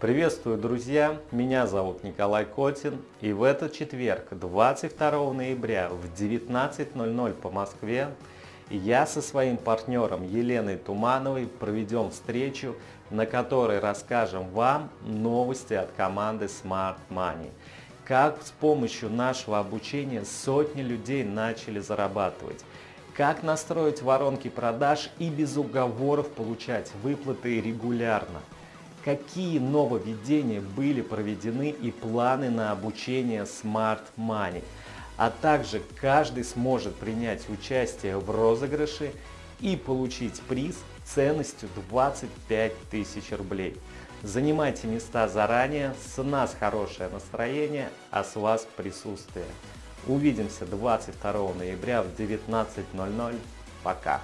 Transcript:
Приветствую, друзья! Меня зовут Николай Котин, и в этот четверг, 22 ноября в 19.00 по Москве, я со своим партнером Еленой Тумановой проведем встречу, на которой расскажем вам новости от команды Smart Money. Как с помощью нашего обучения сотни людей начали зарабатывать. Как настроить воронки продаж и без уговоров получать выплаты регулярно – какие нововведения были проведены и планы на обучение Smart Money. А также каждый сможет принять участие в розыгрыше и получить приз ценностью 25 тысяч рублей. Занимайте места заранее, с нас хорошее настроение, а с вас присутствие. Увидимся 22 ноября в 19.00. Пока!